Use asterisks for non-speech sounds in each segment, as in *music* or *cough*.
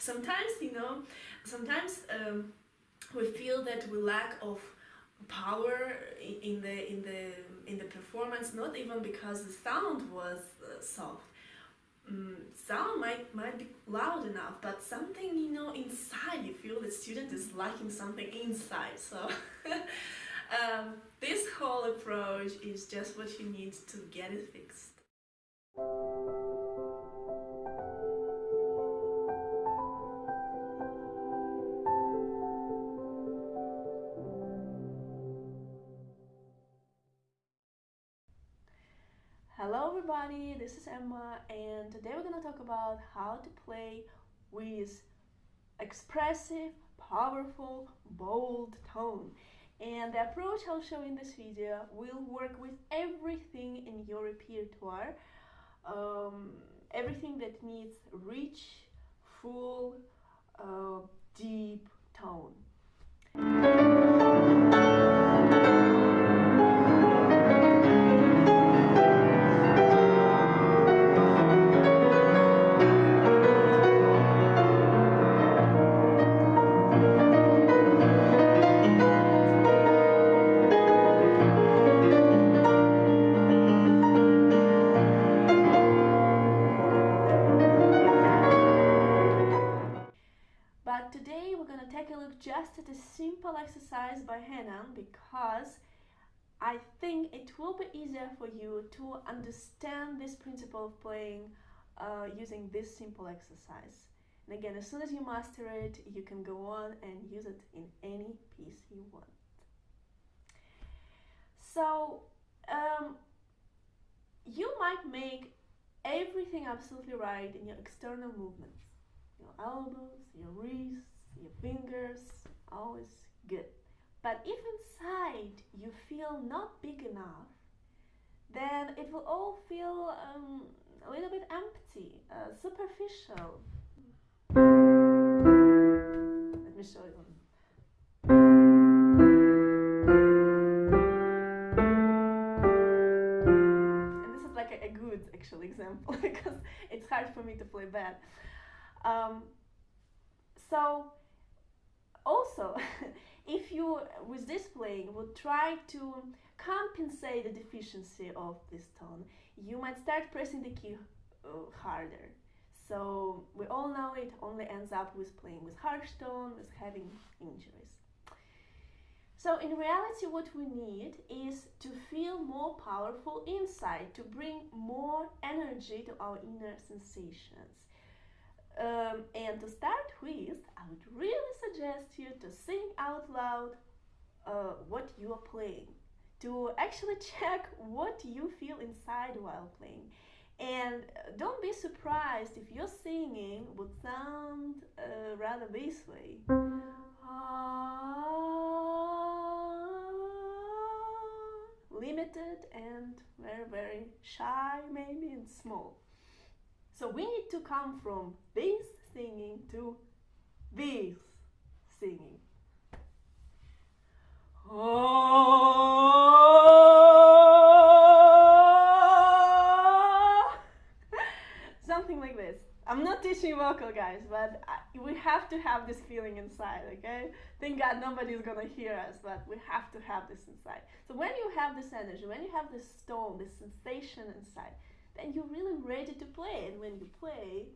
sometimes you know sometimes um, we feel that we lack of power in the in the in the performance not even because the sound was uh, soft. Um, sound might might be loud enough but something you know inside you feel the student is lacking something inside so *laughs* um, this whole approach is just what you need to get it fixed everybody, this is Emma and today we're gonna talk about how to play with expressive, powerful, bold tone. And the approach I'll show in this video will work with everything in your repertoire, um, everything that needs rich, full, at a simple exercise by Hanon because I think it will be easier for you to understand this principle of playing uh, using this simple exercise. And again, as soon as you master it, you can go on and use it in any piece you want. So, um, you might make everything absolutely right in your external movements. Your elbows, your wrists, always good. But if inside you feel not big enough, then it will all feel um, a little bit empty, uh, superficial. Let me show you. And this is like a, good actual example *laughs* because it's hard for me to play bad. Um, so also, *laughs* if you, with this playing, would try to compensate the deficiency of this tone, you might start pressing the key uh, harder. So we all know it only ends up with playing with harsh tone, with having injuries. So in reality what we need is to feel more powerful inside, to bring more energy to our inner sensations. Um, and to start with, I would really suggest you to sing out loud uh, what you are playing, to actually *laughs* check what you feel inside while playing. And uh, don't be surprised if your singing would sound uh, rather this way. limited and very, very shy, maybe, and small. So we need to come from this singing to this singing. Oh, something like this. I'm not teaching vocal, guys, but I, we have to have this feeling inside, okay? Thank God nobody's gonna hear us, but we have to have this inside. So when you have this energy, when you have this tone, this sensation inside, then you're really ready to play. And when you play,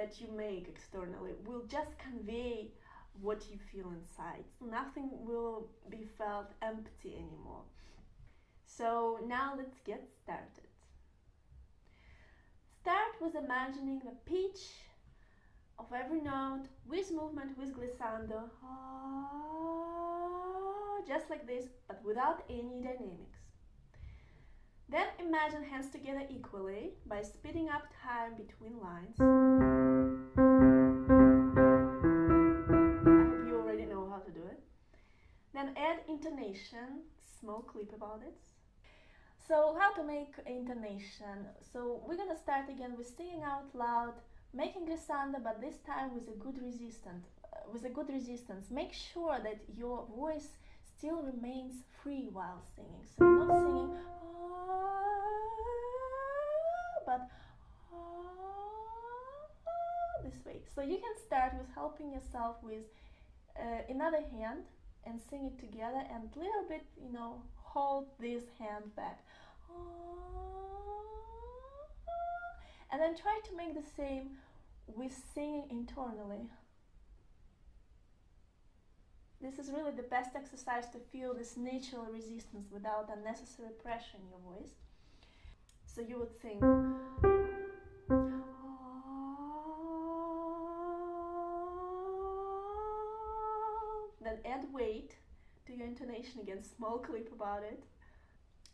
that you make externally will just convey what you feel inside. Nothing will be felt empty anymore. So now let's get started. Start with imagining the pitch of every note with movement, with glissando, ah, just like this, but without any dynamics. Then imagine hands together equally by speeding up time between lines. Then add intonation, small clip about it. So how to make intonation? So we're gonna start again with saying out loud, making glissando, but this time with a good resistance. Uh, with a good resistance, make sure that your voice still remains free while singing. So you're not singing, ah, but ah, this way. So you can start with helping yourself with uh, another hand and sing it together and little bit, you know, hold this hand back. And then try to make the same with singing internally. This is really the best exercise to feel this natural resistance without unnecessary pressure in your voice. So you would sing. Add weight to your intonation again, small clip about it.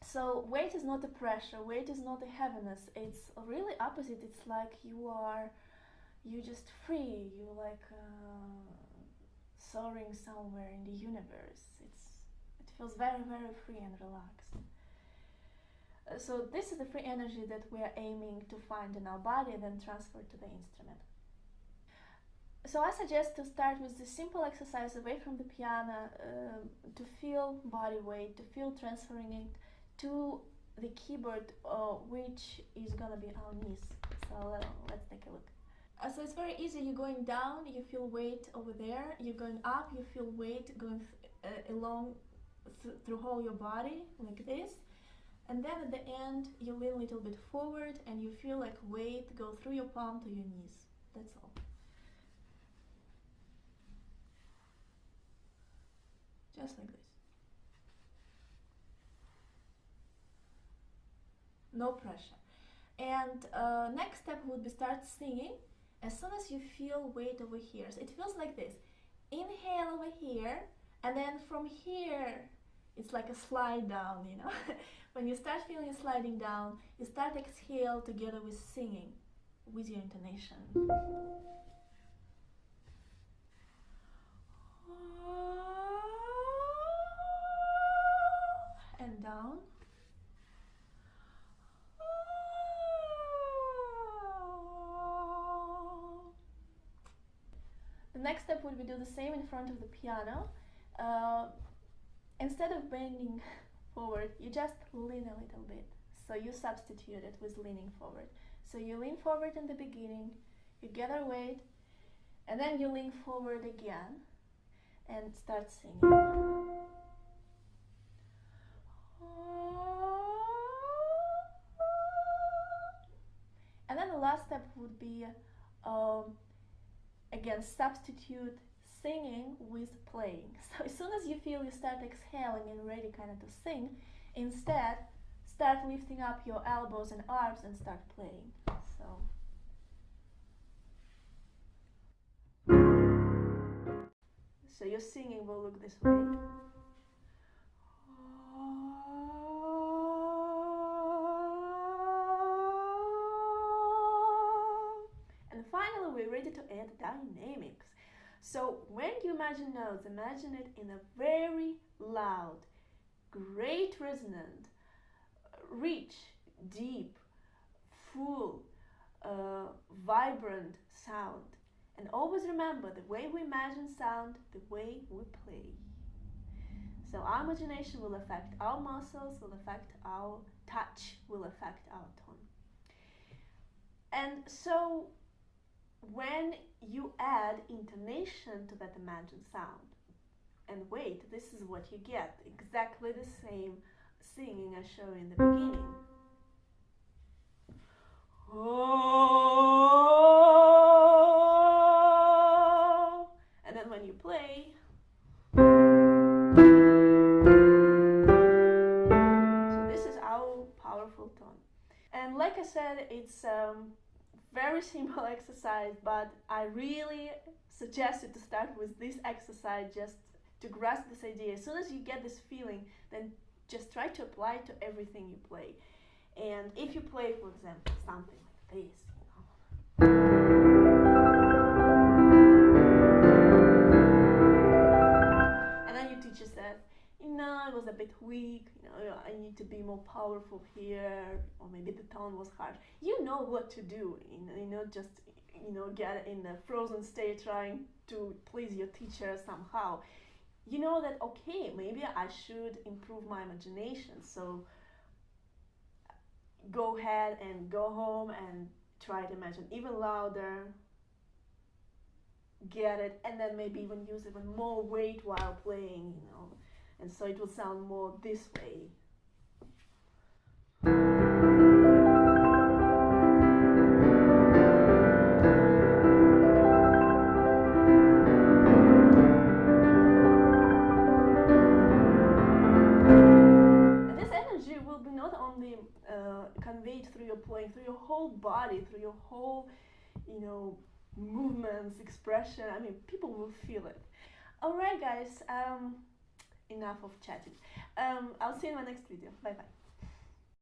So weight is not a pressure, weight is not a heaviness. It's really opposite. It's like you are, you just free. You like. Uh, soaring somewhere in the universe. It's, it feels very, very free and relaxed. Uh, so this is the free energy that we are aiming to find in our body and then transfer to the instrument. So I suggest to start with the simple exercise away from the piano uh, to feel body weight, to feel transferring it to the keyboard, uh, which is gonna be our knees. So uh, let's take a look. Uh, so it's very easy. You're going down, you feel weight over there. You're going up, you feel weight going uh, along th through whole your body like this. And then at the end, you lean a little bit forward and you feel like weight go through your palm to your knees. That's all. Just like this. No pressure. And uh, next step would be start singing as soon as you feel weight over here, so it feels like this. Inhale over here, and then from here, it's like a slide down, you know. *laughs* when you start feeling sliding down, you start exhale together with singing, with your intonation. And down. The next step would be do the same in front of the piano. Uh, instead of bending *laughs* forward, you just lean a little bit. So you substitute it with leaning forward. So you lean forward in the beginning, you gather weight, and then you lean forward again and start singing. Step would be um, again substitute singing with playing. *laughs* So as soon as you feel you start exhaling and ready kind of to sing instead start lifting up your elbows and arms and start playing. So. So your singing will look this way dynamics. So when you imagine notes, imagine it in a very loud, great resonant, rich, deep, full, uh, vibrant sound. And always remember the way we imagine sound, the way we play. So our imagination will affect our muscles, will affect our touch, will affect our tone. And so when you add intonation to that imagined sound and weight, this is what you get exactly the same singing I showed in the beginning. Oh, very simple *laughs* exercise, but I really suggest you to start with this exercise just to grasp this idea. As soon as you get this feeling, then just try to apply it to everything you play. And if you play, for example, something like this, you know. Was a bit weak, I need to be more powerful here, or maybe the tone was harsh. You know what to do, you know, just you know, get in a frozen state trying to please your teacher somehow. You know that okay, maybe I should improve my imagination. So go ahead and go home and try to imagine even louder get it and then maybe even use even more weight while playing, you know, and so it will sound more this way. And this energy will be not only uh, conveyed through your playing, through your whole body, through your whole, you know, movements, expression. I mean, people will feel it. All right, guys. Um, enough of chatting. Um, I'll see you in my next video. Bye bye.